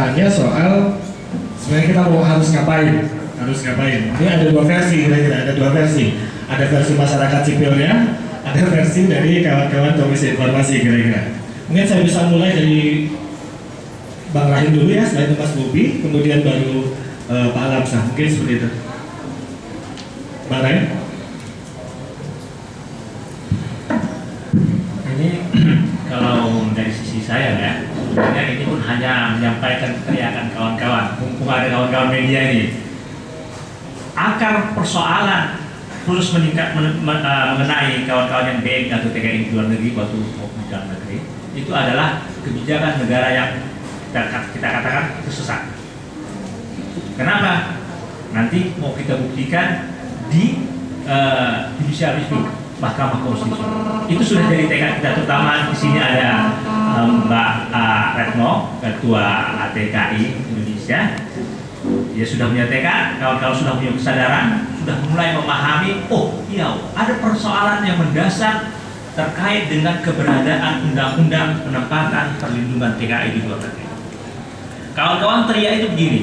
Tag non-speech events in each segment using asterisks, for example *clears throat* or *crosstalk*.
tanya soal sebenarnya kita mau harus ngapain. Harus ngapain? Ini ada dua versi kira-kira ada dua versi. Ada versi masyarakat sipilnya ada versi dari kawan-kawan komisi informasi kira-kira. Mungkin saya bisa mulai dari Bang Rahim dulu ya selain Mas Bobi kemudian baru uh, Pak Alamsah mungkin seperti itu. Bang Rahim? Ini *clears throat* kalau dari sisi saya ya sebenarnya ini pun hanya menyampaikan teriakan kawan-kawan mumpung ada kawan-kawan media ini akar persoalan terus meningkat men, men, uh, mengenai kawan-kawan yang BM atau TKI di luar negeri waktu di dalam negeri itu adalah kebijakan negara yang kita, kita katakan sesat kenapa? nanti mau kita buktikan di uh, judicial review Mahkamah Konstitusi. Itu sudah jadi tekad kita terutama di sini ada Mbak uh, Retno, Ketua ATKI Indonesia. Dia sudah punya tekad, kawan-kawan sudah punya kesadaran, sudah mulai memahami, oh iya, ada persoalan yang mendasar terkait dengan keberadaan undang-undang penempatan perlindungan TKI di luar negeri. Kawan-kawan teriak itu begini,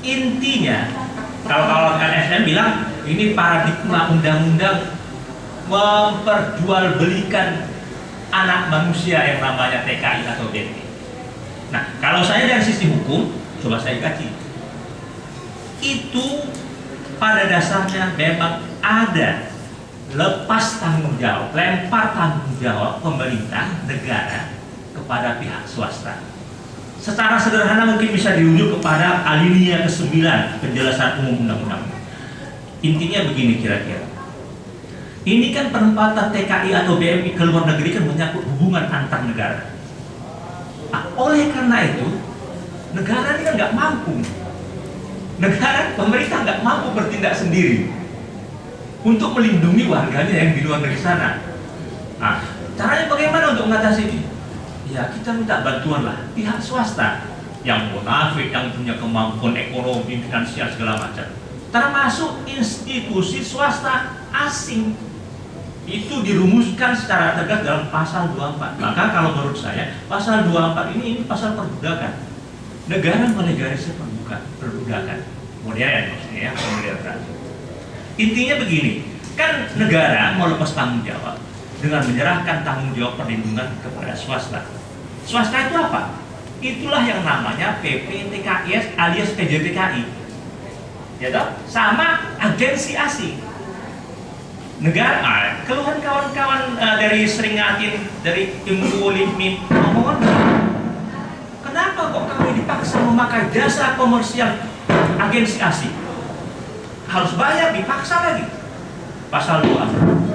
intinya kalau kawan LSM bilang ini paradigma undang-undang memperjualbelikan anak manusia yang namanya TKI atau BNT. Nah, kalau saya dari sisi hukum, coba saya kaji. Itu pada dasarnya memang ada lepas tanggung jawab, lempar tanggung jawab pemerintah negara kepada pihak swasta. Secara sederhana mungkin bisa dirujuk kepada alinea ke-9 penjelasan umum undang-undang. Intinya begini kira-kira ini kan penempatan TKI atau BMI ke luar negeri kan menyangkut hubungan antar negara. Nah, oleh karena itu, negara ini kan nggak mampu. Negara, pemerintah nggak mampu bertindak sendiri untuk melindungi warganya yang di luar negeri sana. Nah, caranya bagaimana untuk mengatasi ini? Ya, kita minta bantuan lah pihak swasta yang munafik, yang punya kemampuan ekonomi, finansial segala macam. Termasuk institusi swasta asing itu dirumuskan secara tegas dalam pasal 24 maka kalau menurut saya pasal 24 ini ini pasal perbudakan. Negara melegalisir perbudakan perbudakan modern maksudnya ya modern intinya begini kan negara mau lepas tanggung jawab dengan menyerahkan tanggung jawab perlindungan kepada swasta. Swasta itu apa? itulah yang namanya PPTKIS alias PJTKI ya toh? sama agensi asing negara ah, keluhan kawan-kawan uh, dari Seringatin dari Ilmu Limim ngomongan kenapa kok kami dipaksa memakai jasa komersial agensi asing harus bayar dipaksa lagi. Pasal 2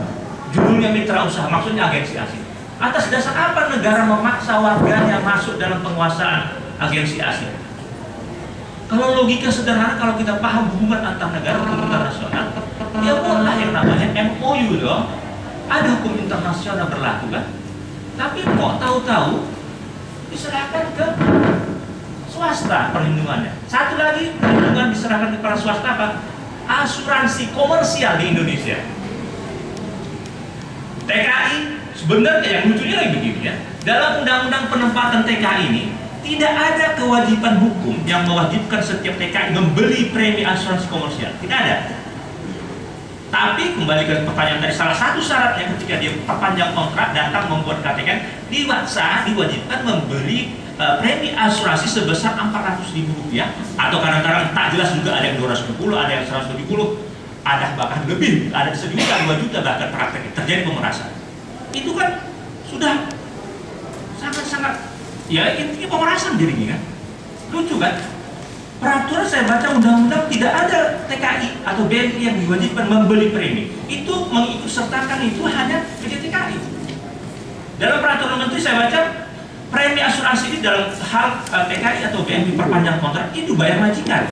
judulnya mitra usaha maksudnya agensi asing atas dasar apa negara memaksa warganya masuk dalam penguasaan agensi asing kalau logika sederhana kalau kita paham hubungan antar negara hukum internasional ya buatlah yang namanya MOU dong. Ada hukum internasional berlaku kan? Tapi kok tahu-tahu diserahkan ke swasta perlindungannya. Satu lagi perlindungan diserahkan kepada swasta apa? Asuransi komersial di Indonesia. TKI sebenarnya yang lucunya lagi begini ya. Dalam undang-undang penempatan TKI ini tidak ada kewajiban hukum yang mewajibkan setiap TKI membeli premi asuransi komersial. Tidak ada. Tapi kembali ke pertanyaan tadi, salah satu syaratnya ketika dia perpanjang kontrak datang membuat KTK diwaksa diwajibkan membeli uh, premi asuransi sebesar 400 ribu rupiah. Atau kadang-kadang tak jelas juga ada yang 250, ada yang 170, ada bahkan lebih, ada sejuta, dua juta bahkan praktek terjadi pemerasan. Itu kan sudah sangat-sangat ya intinya pemerasan dirinya kan. Lucu kan? peraturan saya baca undang-undang tidak ada TKI atau BNI yang diwajibkan membeli premi itu mengikut sertakan itu hanya PJTKI dalam peraturan menteri saya baca premi asuransi ini dalam hal TKI atau BNI perpanjang kontrak itu bayar majikan